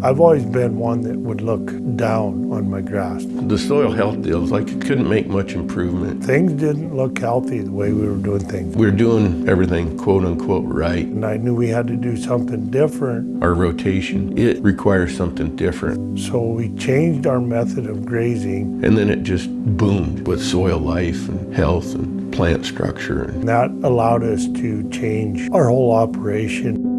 I've always been one that would look down on my grass. The soil health deals, like it couldn't make much improvement. Things didn't look healthy the way we were doing things. We were doing everything quote unquote right. And I knew we had to do something different. Our rotation, it requires something different. So we changed our method of grazing. And then it just boomed with soil life and health and plant structure. And that allowed us to change our whole operation.